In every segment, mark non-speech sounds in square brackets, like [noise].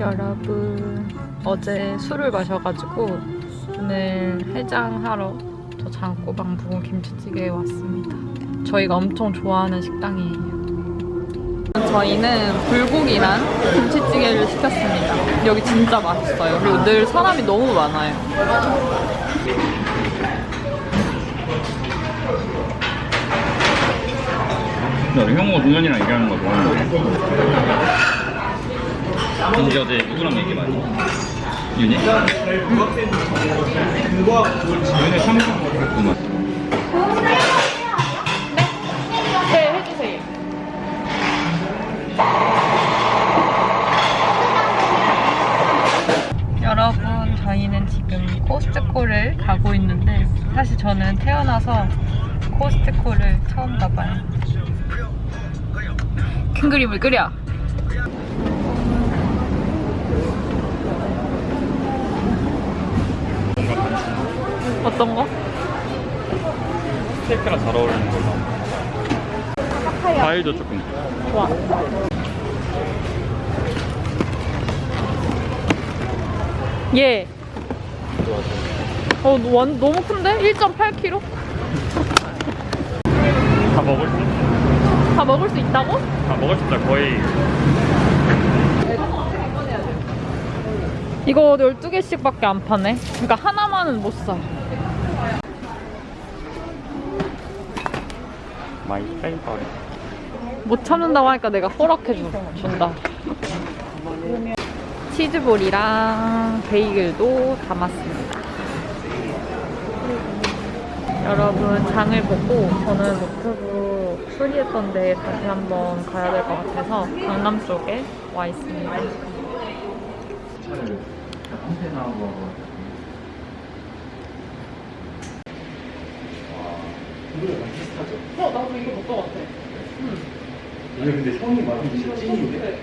여러분 어제 술을 마셔가지고 오늘 해장하러 저 장꼬방 부은 김치찌개에 왔습니다. 저희가 엄청 좋아하는 식당이에요. 저희는 불고기랑 김치찌개를 시켰습니다. 여기 진짜 맛있어요. 그리고 늘 사람이 너무 많아요. 나 형우가 동현이랑 얘기하는 거 좋아하는데 근데 어제 누구랑 얘기 많이 해? 윤희? 윤희 삼성 그랬구만 네, 해주세요. 여러분, 저희는 지금 코스트코를 가고 있는데 사실 저는 태어나서 코스트코를 처음 가봐요. 큰 그림을 그려. 어떤 거? 케이크랑 잘 어울리는 거 과일도 조금 좋아. 예. 어, 완, 너무 큰데? 1.8kg? [laughs] 다 먹을 수 있어 다 먹을 수 있다고? 다 먹을 수 있다 거의 이거 12개씩밖에 안 파네. 그러니까 하나만은 못 사. my favorite 못 참는다고 하니까 내가 허락해 주, 준다. 치즈볼이랑 베이글도 담았습니다. 여러분 장을 보고 저는 노트북 수리했던데 다시 한번 가야 될 것 같아서 강남 쪽에 와 있습니다. 어, 나도 이거 못것 같아. 아니 근데 형이 말하면 진짜 찐인데?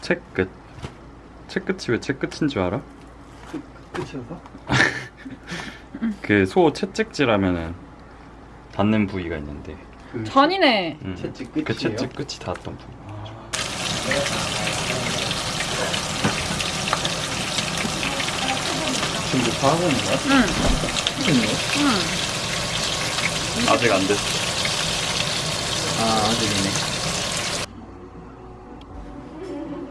채끝 채끝이 왜 채끝인 줄 알아? 끝이어서? [laughs] 그소 채찍질하면은 닿는 부위가 있는데 그 잔이네. 음, 채찍 끝이에요? 그 채찍 끝이 닿았던 부위 지금 뭐다 하고 있는 거야? 응, 이겠네요? 응. 아직 안 됐어 아 아직이네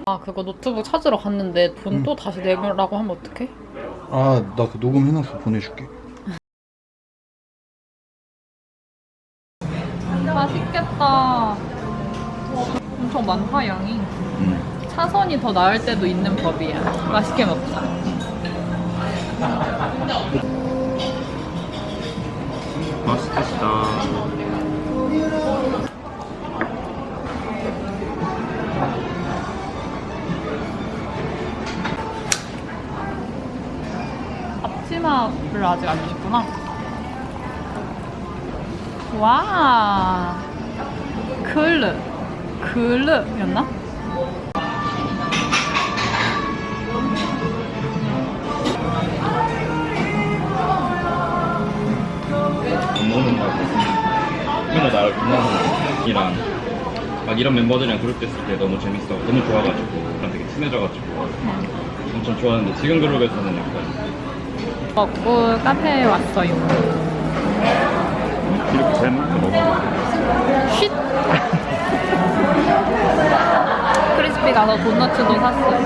아, 그거 노트북 찾으러 갔는데 돈 또 다시 내라고 하면 어떡해? 아 나 그 녹음해놔서 보내줄게 [laughs] 맛있겠다. 엄청 많다, 양이. 음. 차선이 더 나을 때도 있는 법이야. 맛있게 먹자. 맛있겠다 앞치마를 아직 안 주셨구나. 와. 클르. 클르였나? 맨날 나를 분하이랑 막 이런 멤버들이랑 그룹 됐을 때 너무 재밌어 너무 좋아가지고 그랑 되게 친해져가지고 엄청 좋아하는데 지금 그룹에서는 약간 먹고 카페에 왔어요. 이렇게 잘 먹고 먹어 쉿! [laughs] 크리스피 가서 도너츠도 샀어요.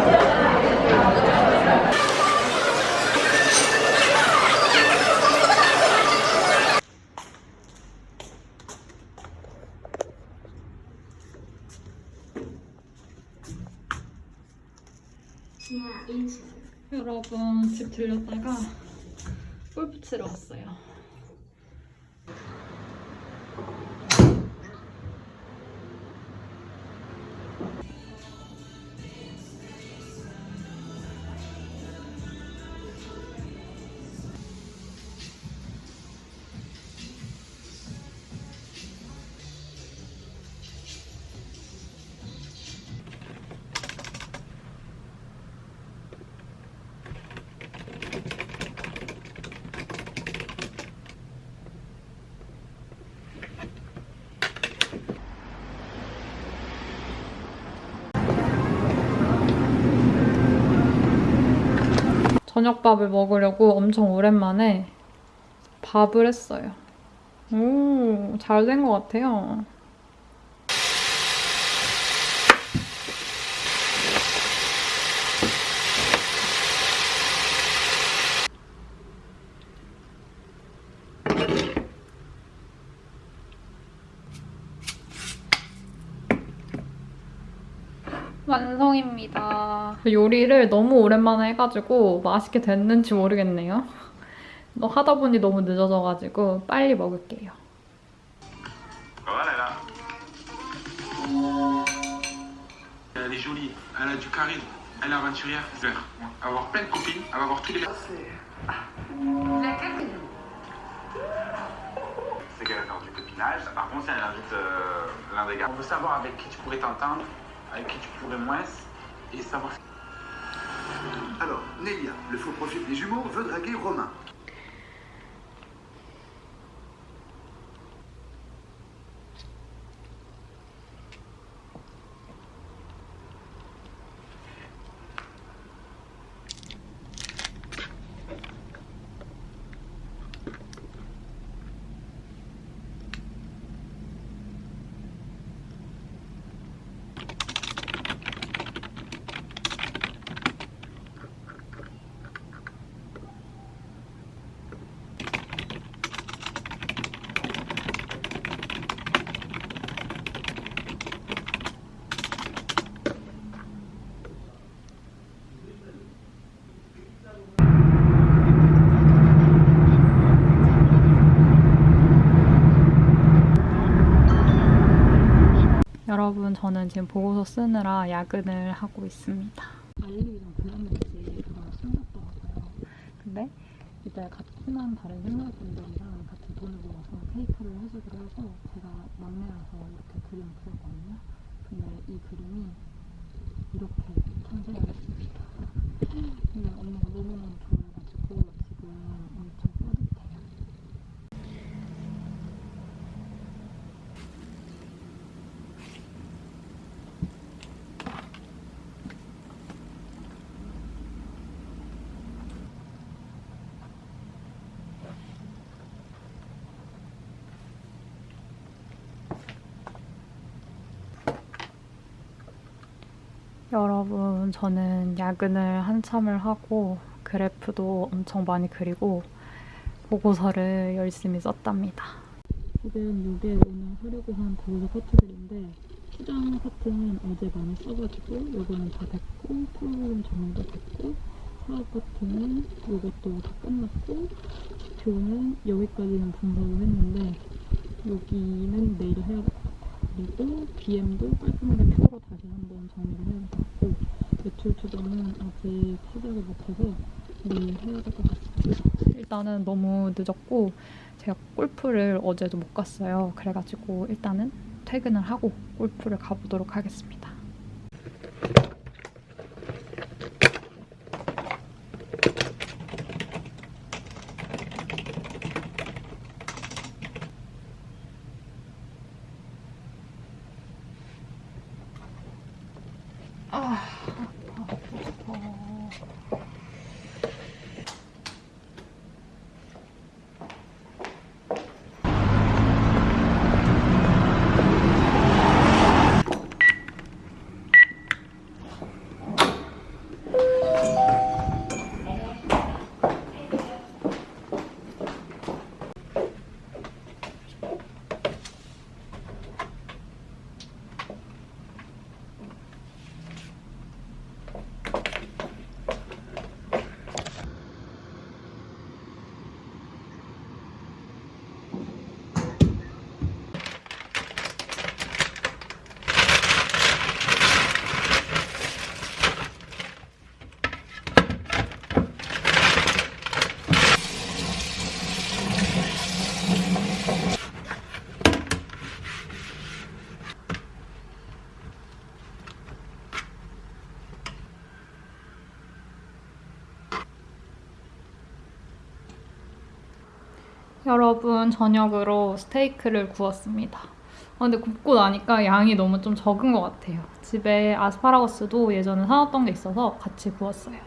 여러분 집 들렸다가 골프 치러 왔어요. 저녁밥을 먹으려고 엄청 오랜만에 밥을 했어요. 오, 잘 된 것 같아요. 완성입니다. 요리를 너무 오랜만에 해가지고 맛있게 됐는지 모르겠네요. 너 하다 보니 너무 늦어져가지고 빨리 먹을게요. Voilà là. Elle est jolie, elle a du charisme, elle est aventurière. Elle va avoir plein de copines, elle va avoir tous les mecs. C'est qu'elle a faire du copinage. Par contre, si elle invite euh, l'un des gars, on veut savoir avec qui tu pourrais t'entendre, avec qui tu pourrais moins, et savoir. Alors, Nelia, le faux profil des jumeaux, veut draguer Romain. 저는 지금 보고서 쓰느라 야근을 하고 있습니다. 알리랑 블라면지 그거 숨겼더라고요. 근데 이제 친한 다른 생활분들이랑 같이 돈을 모아서 케이크를 해주기로 해서 제가 막내라서 이렇게 그림을 그렸거든요. 근데 이 그림이 이렇게 탄생을 했습니다. 근데 엄마가 너무너무 좋아해가지고 지금 엄청 뿌듯해요. 여러분, 저는 야근을 한참을 하고 그래프도 엄청 많이 그리고 보고서를 열심히 썼답니다. 지금 이게 오늘 하려고 한 보고서 파트들인데 수정 파트는 어제 많이 써가지고 이거는 다 됐고 프로그램 정리도 됐고 사업 파트는 이것도 다 끝났고 교는 여기까지는 분석을 했는데 여기는 내일 해야. 그리고 BM도 깔끔하게 표로 다시 한번 정리를 같고 매출 추정은 아직 시작을 못해서 내일 해야 될 것 같습니다. 일단은 너무 늦었고 제가 골프를 어제도 못 갔어요. 그래가지고 일단은 퇴근을 하고 골프를 가보도록 하겠습니다. 여러분 저녁으로 스테이크를 구웠습니다. 아, 근데 굽고 나니까 양이 너무 좀 적은 것 같아요. 집에 아스파라거스도 예전에 사놨던 게 있어서 같이 구웠어요.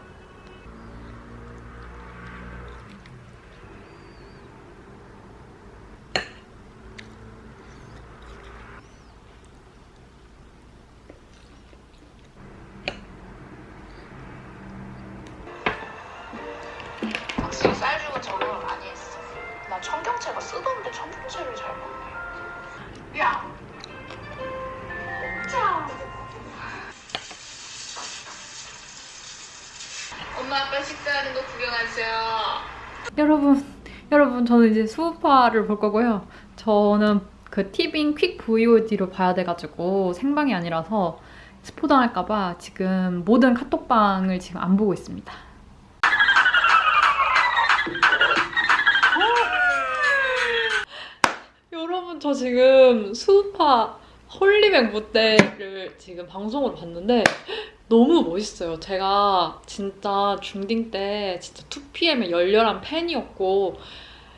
쌀죽은 적응을 많이 했어. 제가 쓰던데 첫 번째를 잘 먹네. 야! 자! 엄마 아빠 식사하는 거 구경하세요. 여러분, 여러분 저는 이제 수우파를 볼 거고요. 저는 그 티빙 퀵 VOD로 봐야 돼가지고 생방이 아니라서 스포 당할까봐 지금 모든 카톡방을 지금 안 보고 있습니다. 저 지금 스우파 홀리뱅 무대를 지금 방송으로 봤는데 너무 멋있어요. 제가 진짜 중딩 때 진짜 2PM의 열렬한 팬이었고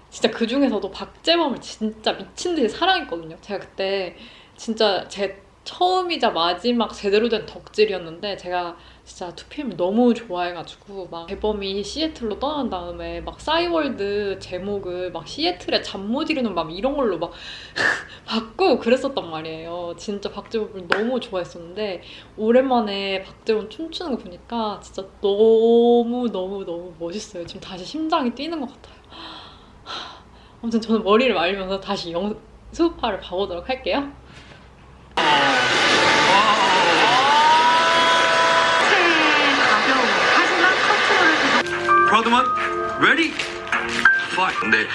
진짜 그 중에서도 박재범을 진짜 미친 듯이 사랑했거든요. 제가 그때 진짜 제 처음이자 마지막 제대로 된 덕질이었는데 제가 진짜 2PM을 너무 좋아해가지고 막 재범이 시애틀로 떠난 다음에 막 싸이월드 제목을 막 시애틀의 잠못 이루는 밤 이런 걸로 막 [laughs] 바꾸고 그랬었단 말이에요. 진짜 박재범을 너무 좋아했었는데 오랜만에 박재범 춤추는 거 보니까 진짜 너무 너무 너무 멋있어요. 지금 다시 심장이 뛰는 것 같아요. 아무튼 저는 머리를 말리면서 다시 영 스우파를 봐보도록 할게요. ready 파이 근데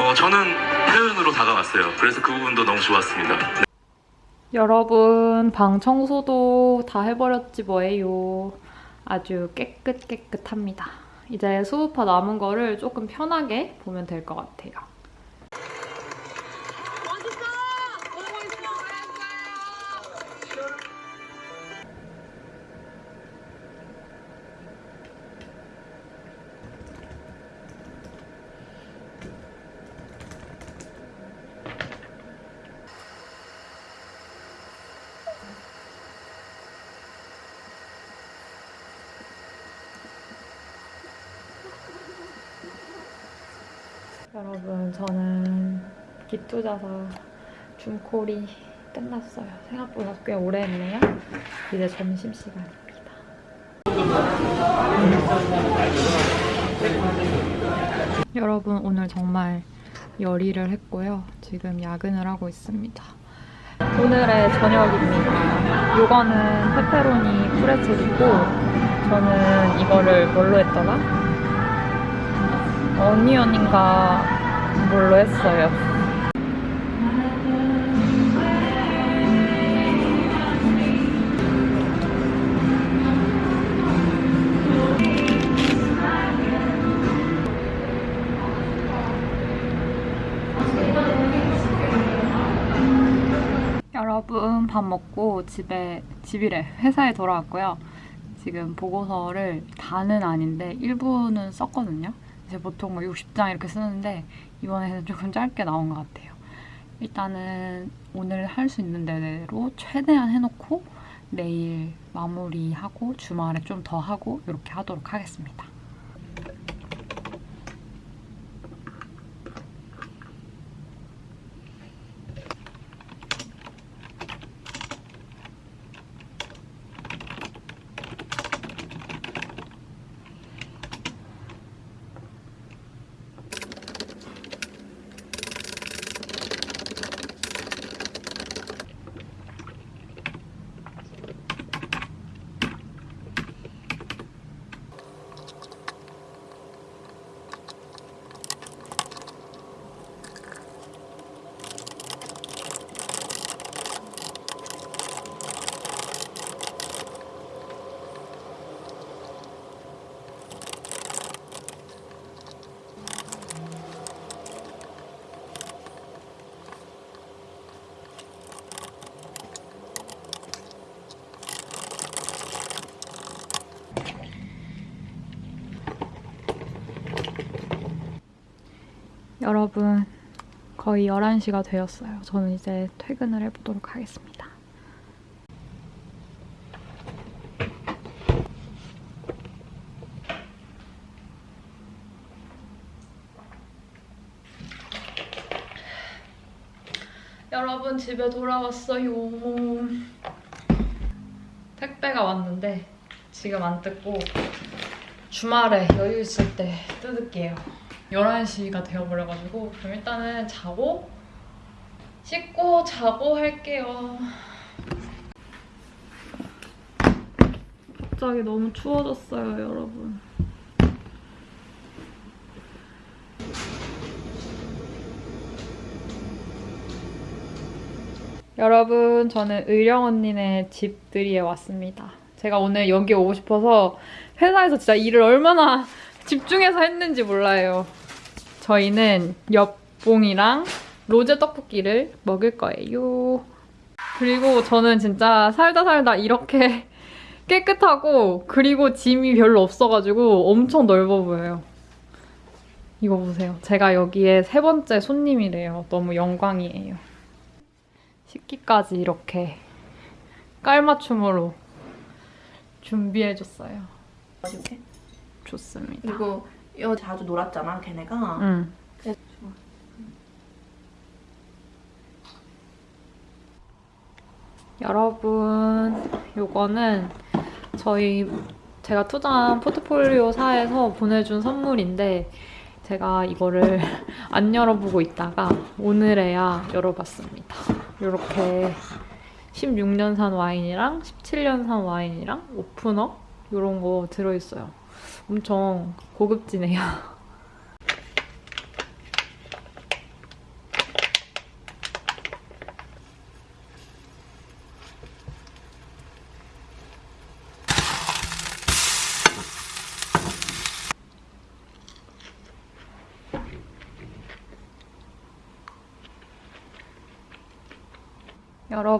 어, 저는 표현으로 다가왔어요. 그래서 그 부분도 너무 좋았습니다. 여러분 방 청소도 다 해버렸지 뭐예요. 아주 깨끗 깨끗합니다. 이제 수우파 남은 거를 조금 편하게 보면 될 것 같아요. 여러분 저는 기투자사 줌콜이 끝났어요. 생각보다 꽤 오래 했네요. 이제 점심시간입니다. 여러분 오늘 정말 열일을 했고요. 지금 야근을 하고 있습니다. 오늘의 저녁입니다. 요거는 페페로니 프레첼이고 저는 이거를 뭘로 했더라? 어니언인가 뭘로 했어요. 여러분 밥 먹고 집에 집이래 회사에 돌아왔고요. 지금 보고서를 다는 아닌데 일부는 썼거든요. 이제 보통 뭐 60장 이렇게 쓰는데 이번에는 조금 짧게 나온 것 같아요. 일단은 오늘 할 수 있는 대로 최대한 해놓고 내일 마무리하고 주말에 좀 더 하고 이렇게 하도록 하겠습니다. 여러분 거의 11시가 되었어요. 저는 이제 퇴근을 해보도록 하겠습니다. 여러분 집에 돌아왔어요. 택배가 왔는데 지금 안 뜯고 주말에 여유 있을 때 뜯을게요. 11시가 되어버려가지고 그럼 일단은 자고 씻고 자고 할게요. 갑자기 너무 추워졌어요, 여러분. 여러분, 저는 의령 언니네 집들이에 왔습니다. 제가 오늘 여기 오고 싶어서 회사에서 진짜 일을 얼마나 집중해서 했는지 몰라요. 저희는 엽봉이랑 로제 떡볶이를 먹을 거예요. 그리고 저는 진짜 살다 살다 이렇게 [laughs] 깨끗하고 그리고 짐이 별로 없어가지고 엄청 넓어 보여요. 이거 보세요. 제가 여기에 세 번째 손님이래요. 너무 영광이에요. 식기까지 이렇게 깔맞춤으로 준비해줬어요. 이렇게. 좋습니다. 그리고 여 자주 놀았잖아, 걔네가. 응. 그래서 여러분, 요거는 저희 제가 투자한 포트폴리오사에서 보내준 선물인데 제가 이거를 [laughs] 안 열어보고 있다가 오늘에야 열어봤습니다. 이렇게 16년산 와인이랑 17년산 와인이랑 오프너 이런 거 들어있어요. 엄청 고급지네요. [laughs]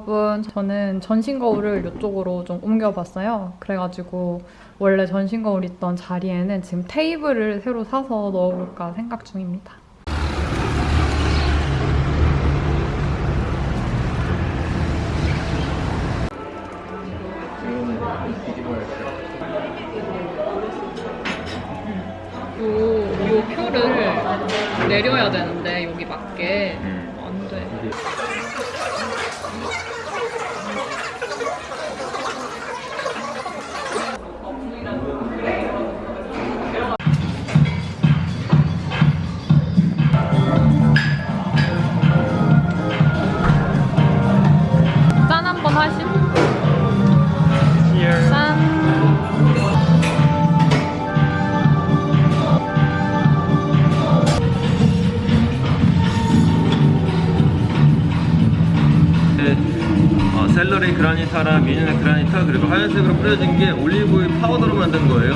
여러분, 저는 전신 거울을 이쪽으로 좀 옮겨봤어요. 그래가지고 원래 전신 거울 있던 자리에는 지금 테이블을 새로 사서 넣어볼까 생각 중입니다. 요, 요 표를 내려야 되는데 그라니타랑 미니나 그라니타 그리고 하얀색으로 뿌려진 게 올리브오일 파우더로 만든 거예요.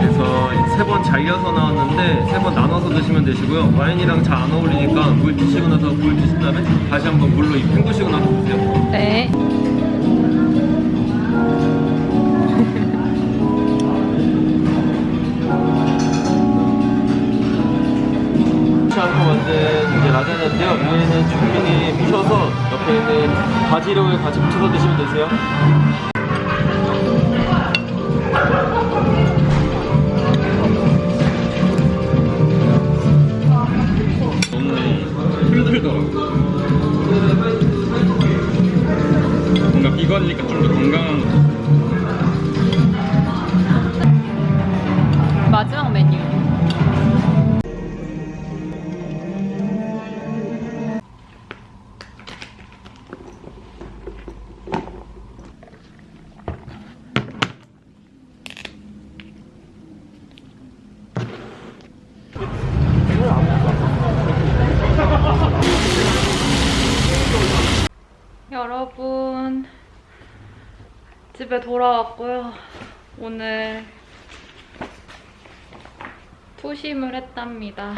그래서 세 번 잘려서 나왔는데 세 번 나눠서 드시면 되시고요. 와인이랑 잘 안 어울리니까 물 드시고 나서 물 드신 다음에 다시 한번 물로 입 헹구시고 나서 드세요. 네. 그렇지 않고 만든 이제 라자냐인데요. 위에는 주민이 묻혀서 옆에 있는 바지락을 같이 묻혀서 드시면 되세요. 집에 돌아왔고요. 오늘 투심을 했답니다.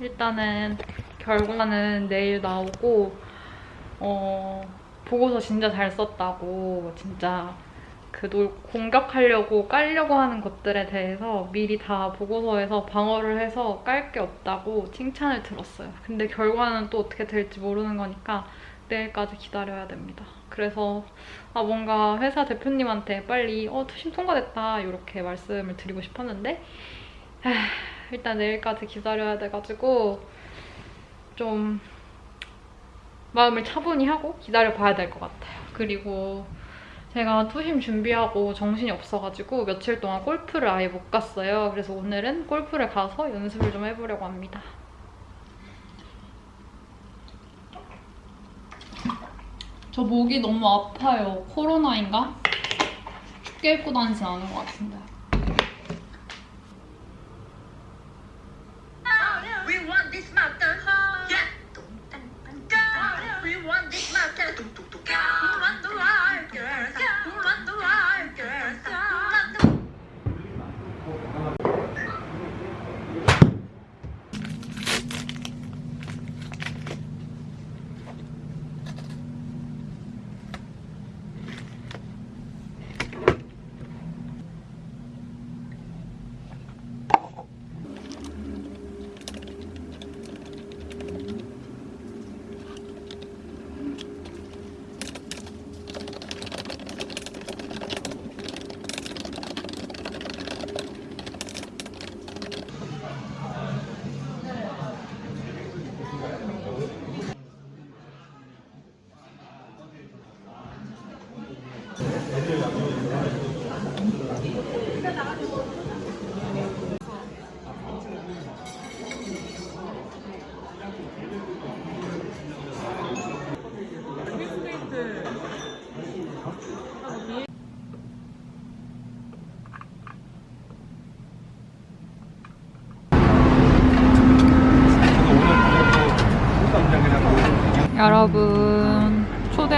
일단은 결과는 내일 나오고 어, 보고서 진짜 잘 썼다고 진짜 그 놀, 공격하려고 깔려고 하는 것들에 대해서 미리 다 보고서에서 방어를 해서 깔 게 없다고 칭찬을 들었어요. 근데 결과는 또 어떻게 될지 모르는 거니까 내일까지 기다려야 됩니다. 그래서 아 뭔가 회사 대표님한테 빨리 어 투심 통과됐다 이렇게 말씀을 드리고 싶었는데 에휴, 일단 내일까지 기다려야 돼가지고 좀 마음을 차분히 하고 기다려 봐야 될 것 같아요. 그리고 제가 투심 준비하고 정신이 없어가지고 며칠 동안 골프를 아예 못 갔어요. 그래서 오늘은 골프를 가서 연습을 좀 해보려고 합니다. 저 목이 너무 아파요. 코로나인가? 춥게 입고 다니진 않은 것 같은데.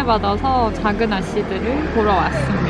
받아서 작은 아씨들을 보러 왔습니다.